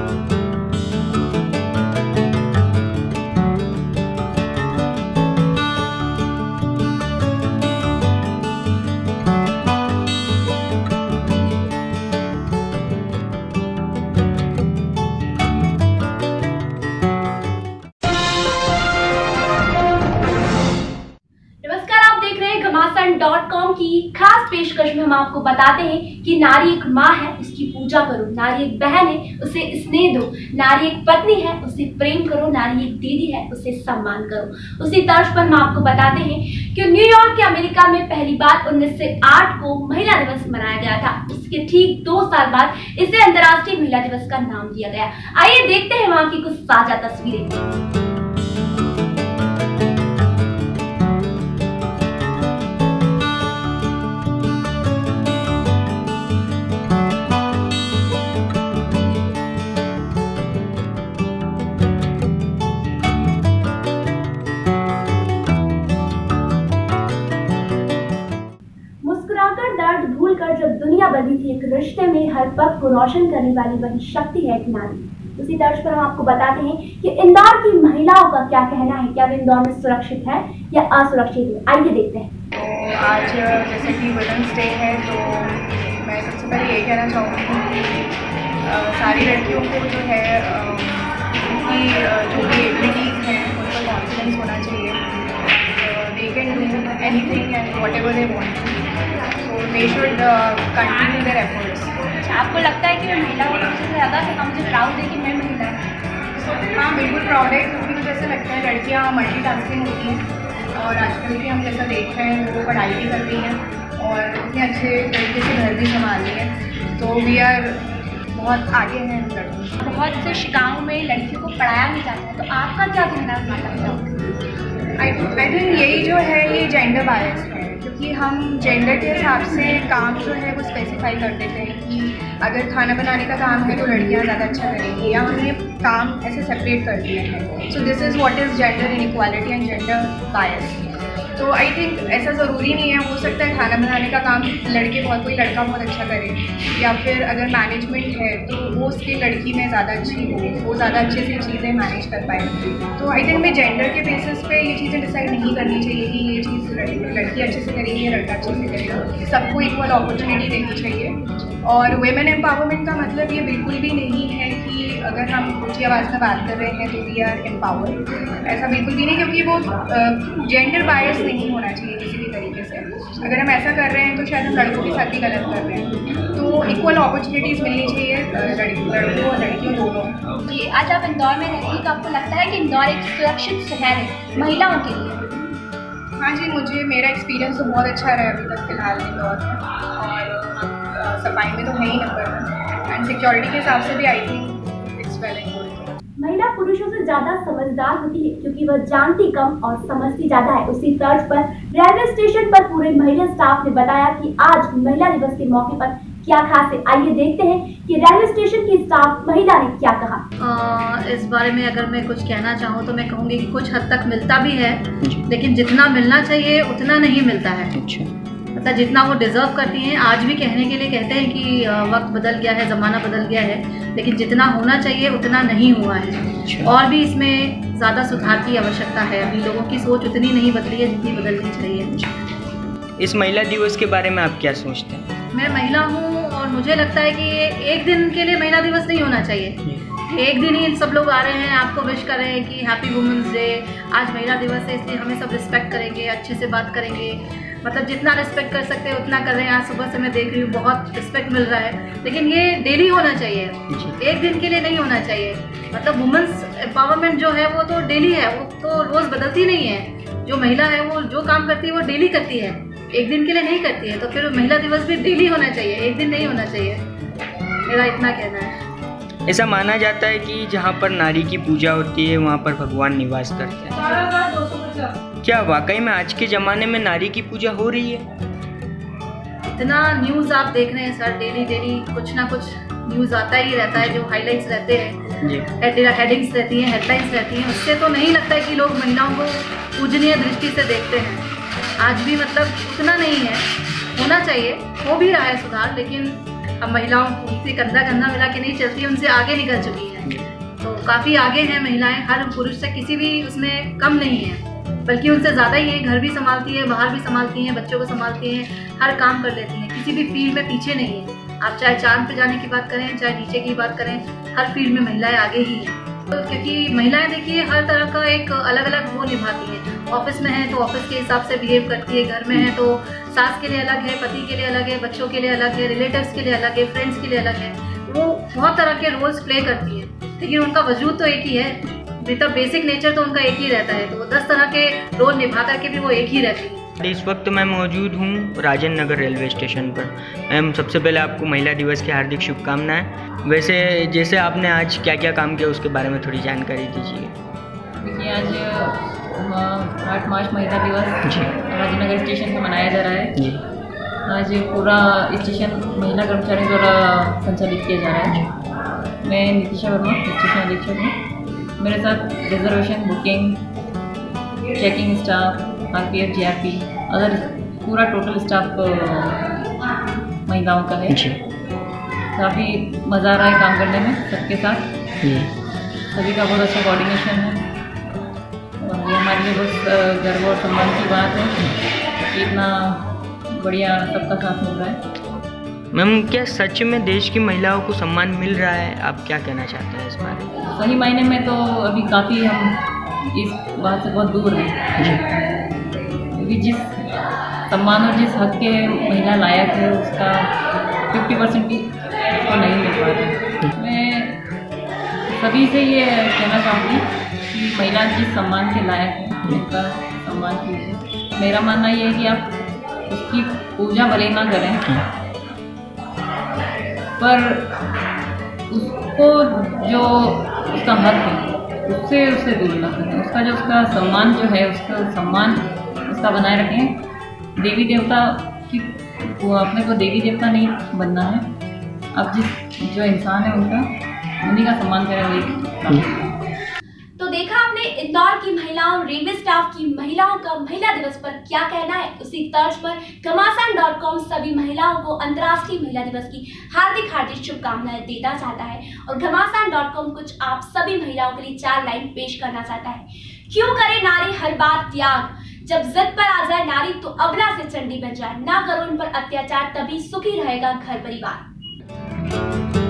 Música खास पेशकश में हम आपको बताते हैं कि नारी एक माँ है, उसकी पूजा करो। नारी एक बहन है, उसे स्नेह दो। नारी एक पत्नी है, उसे प्रेम करो। नारी एक दीदी है, उसे सम्मान करो। उसी तर्ज पर हम आपको बताते हैं कि न्यूयॉर्क के अमेरिका में पहली बार उन्नीस को महिला दिवस मनाया गया था। उसके ठीक दो साल बाद इसे अंतर्राष्ट्रीय महिला दिवस का नाम दिया गया। आइए देखते हैं वहाँ की कुछ साझा तस्वीरें। बनी थी एक रिश्ते में हर पग को रोशन करने वाली वही शक्ति है एक नारी। उसी तर्ज पर हम आपको बताते हैं कि इंदौर की महिलाओं का क्या कहना है, क्या वे इंदौर में सुरक्षित है या असुरक्षित है? आइए देखते हैं। तो आज जैसे कि वुमेंस डे है तो मैं सबसे पहले ये कहना चाहूँगी कि सारी लड़कियों को जो है उनकी जो भी एबिलिटीज़ हैं, उन पर कॉन्फिडेंस होना चाहिए। They can do anything and whatever they want so they should continue their efforts आपको लगता है कि मैं महिला हूँ सबसे ज़्यादा से कम मुझे प्राउड है कि मैं महिला हूँ? हाँ बिल्कुल प्राउड है क्योंकि मुझे ऐसा लगता है लड़कियाँ मल्टीटास्किंग होती हैं और आजकल भी हम जैसा देख रहे हैं वो पढ़ाई भी कर रही हैं और इतने अच्छे तरीके से घर भी संभाल रही हैं तो वी आर बहुत आगे हैं लड़की बहुत से गाँव में लड़कियों को पढ़ाया नहीं जाता है तो आपका क्या कहना है माता पिता आई थिंक यही जो है ये जेंडर बायस है। क्योंकि हम जेंडर के हिसाब से काम जो है वो स्पेसिफाई कर देते हैं कि अगर खाना बनाने का काम है तो लड़कियाँ ज़्यादा अच्छा करेंगी या हमने काम ऐसे सेपरेट कर दिया है। So this is what is gender inequality and gender bias तो आई थिंक ऐसा ज़रूरी नहीं है, हो सकता है खाना बनाने का काम लड़के बहुत, कोई लड़का बहुत अच्छा करे, या फिर अगर मैनेजमेंट है तो वो उसकी लड़की में ज़्यादा अच्छी हो, वो ज़्यादा अच्छे से चीज़ें मैनेज कर पाए। तो आई थिंक मैं जेंडर के बेसिस पे ये चीज़ें डिसाइड नहीं करनी चाहिए कि ये चीज़ लड़की अच्छे से करेगी या लड़का अच्छे से करेगा। सबको इक्वल अपॉर्चुनिटी देनी चाहिए। और वेमेन एम्पावरमेंट का मतलब ये बिल्कुल भी नहीं है अगर हम ऊँची आवाज़ में बात कर रहे हैं तो वी आर एम्पावर ऐसा बिल्कुल भी नहीं क्योंकि वो जेंडर बायस नहीं होना चाहिए किसी भी तरीके से। अगर हम ऐसा कर रहे हैं तो शायद हम लड़कों के साथ ही गलत कर रहे हैं। तो इक्वल अपॉर्चुनिटीज़ मिलनी चाहिए लड़की और लड़कियों दोनों। जी आज आप इंदौर में रहती हैं तो आपको लगता है कि इंदौर एक सुरक्षित शहर है महिलाओं के लिए? हाँ जी मुझे मेरा एक्सपीरियंस तो बहुत अच्छा रहा अभी तक फ़िलहाल इंदौर में। और सफ़ाई में तो है ही नंबर एंड सिक्योरिटी के हिसाब से भी आई थिंक महिला पुरुषों से ज़्यादा समझदार होती है क्योंकि वह जानती कम और समझती ज़्यादा है। उसी तर्ज पर रेलवे स्टेशन पर पूरे महिला स्टाफ ने बताया कि आज महिला दिवस के मौके पर क्या खास है। आइए देखते हैं कि रेलवे स्टेशन की स्टाफ महिला ने क्या कहा। अ, इस बारे में अगर मैं कुछ कहना चाहूँ तो मैं कहूँगी कि कुछ हद तक मिलता भी है लेकिन जितना मिलना चाहिए उतना नहीं मिलता है। मतलब जितना वो डिज़र्व करती हैं आज भी कहने के लिए कहते हैं कि वक्त बदल गया है ज़माना बदल गया है लेकिन जितना होना चाहिए उतना नहीं हुआ है। और भी इसमें ज़्यादा सुधार की आवश्यकता है। अभी लोगों की सोच उतनी नहीं बदली है जितनी बदलनी चाहिए। इस महिला दिवस के बारे में आप क्या सोचते हैं? मैं महिला हूँ और मुझे लगता है कि ये एक दिन के लिए महिला दिवस नहीं होना चाहिए। एक दिन ही सब लोग आ रहे हैं आपको विश कर रहे हैं कि हैप्पी वुमेंस डे आज महिला दिवस है इसलिए हमें सब रिस्पेक्ट करेंगे अच्छे से बात करेंगे। मतलब जितना रिस्पेक्ट कर सकते हैं उतना कर रहे हैं। आज सुबह से मैं देख रही हूँ बहुत रिस्पेक्ट मिल रहा है। लेकिन ये डेली होना चाहिए। एक दिन के लिए नहीं होना चाहिए। मतलब वुमेंस एम्पावरमेंट जो है वो तो डेली है। वो तो रोज़ बदलती नहीं है। जो महिला है वो जो काम करती है वो डेली करती है। एक दिन के लिए नहीं करती है। तो फिर महिला दिवस भी डेली होना चाहिए। एक दिन नहीं होना चाहिए। मेरा इतना कहना है। ऐसा माना जाता है कि जहाँ पर नारी की पूजा होती है वहाँ पर भगवान निवास करते हैं। क्या वाकई में आज के ज़माने में नारी की पूजा हो रही है? इतना न्यूज़ आप देख रहे हैं सर डेली डेली कुछ ना कुछ न्यूज़ आता ही रहता है जो हाइलाइट्स रहते हैं। हेडिंग्स रहती हैं हेडलाइंस रहती हैं। उससे तो नहीं लगता है कि लोग महिलाओं को पूजनीय दृष्टि से देखते हैं। आज भी मतलब उतना नहीं है। होना चाहिए हो भी रहा है सुधार लेकिन अब महिलाओं उनसे कंधा कंधा मिला के नहीं चलती उनसे आगे निकल चुकी है। तो काफ़ी आगे हैं महिलाएँ हर पुरुष से किसी भी उसमें कम नहीं है। बल्कि उनसे ज़्यादा ही है, घर भी संभालती है, बाहर भी संभालती हैं, बच्चों को संभालती हैं, हर काम कर लेती हैं। किसी भी फ़ील्ड में पीछे नहीं है। आप चाहे चाँद पे जाने की बात करें, चाहे नीचे की बात करें, हर फ़ील्ड में महिलाएँ आगे ही हैं। तो क्योंकि महिलाएँ देखिए, हर तरह का एक अलग अलग वो निभाती हैं। ऑफ़िस में है तो ऑफ़िस के हिसाब से बिहेव करती है, घर में है तो सास के लिए अलग है, पति के लिए अलग है, बच्चों के लिए अलग है रिलेटिव्स के लिए अलग है फ्रेंड्स के लिए अलग है। वो बहुत तरह के रोल्स प्ले करती है। लेकिन उनका वजूद तो एक ही है। मतलब बेसिक नेचर तो उनका एक ही रहता है तो वो दस तरह के रोल निभा करके भी वो एक ही रहती है। इस वक्त मैं मौजूद हूँ राजन नगर रेलवे स्टेशन पर। मैम सबसे पहले आपको महिला दिवस की हार्दिक शुभकामनाएँ। वैसे जैसे आपने आज क्या क्या काम किया उसके बारे में थोड़ी जानकारी दीजिए। देखिए आज आठ मार्च महिला दिवस जी। राजनगर स्टेशन पर मनाया जा रहा है। जी। आज पूरा स्टेशन महिला कर्मचारियों द्वारा संचालित किया जा रहा है। मैं नीतिशा वर्मा स्टेशन अधीक्षक हूँ। मेरे साथ reservation booking checking staff R P F G R P other पूरा टोटल स्टाफ महिलाओं का है। काफ़ी मज़ा आ रहा है काम करने में सबके साथ। सभी का बहुत अच्छा कोऑर्डिनेशन है। और ये हमारे लिए बहुत गर्व और सम्मान की बात है कि इतना बढ़िया सबका साथ मिल रहा है। मैम क्या सच में देश की महिलाओं को सम्मान मिल रहा है? आप क्या कहना चाहते हैं इस बारे में? सही मायने में तो अभी काफ़ी हम इस बात से बहुत दूर हैं। क्योंकि जिस सम्मान और जिस हक के महिला लायक है उसका फिफ्टी परसेंट भी उसको नहीं मिल पा रहा मैं सभी से ये कहना चाहूँगी कि महिला जिस सम्मान के लायक है उनका सम्मान कीजिए। मेरा मानना ये है कि आप उसकी पूजा भले ना करें पर उसको जो उसका हक है। उससे उससे दूर ना करें। उसका जो उसका सम्मान जो है, उसका सम्मान उसका बनाए रखें। देवी देवता की, वो अपने को देवी देवता नहीं बनना है। अब जिस, जो इंसान है उनका, उन्हीं का सम्मान करें वही देखा आपने, इंदौर की महिलाओं, रेलवे स्टाफ की महिलाओं का महिला दिवस पर क्या कहना है? उसी तर्ज पर घमासान डॉट कॉम सभी महिलाओं को अंतर्राष्ट्रीय महिला दिवस की हार्दिक हार्दिक शुभकामनाएँ देना चाहता है और घमासान डॉट कॉम कुछ आप सभी महिलाओं के लिए चार लाइन पेश करना चाहता है। क्यों करे नारी हर बात त्याग? जब जिद पर आ जाए नारी तो अबला से चंडी बन जाए। ना करो उन पर अत्याचार, तभी सुखी रहेगा घर परिवार।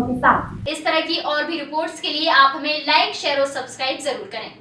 के साथ। इस तरह की और भी रिपोर्ट्स के लिए आप हमें लाइक शेयर और सब्सक्राइब ज़रूर करें।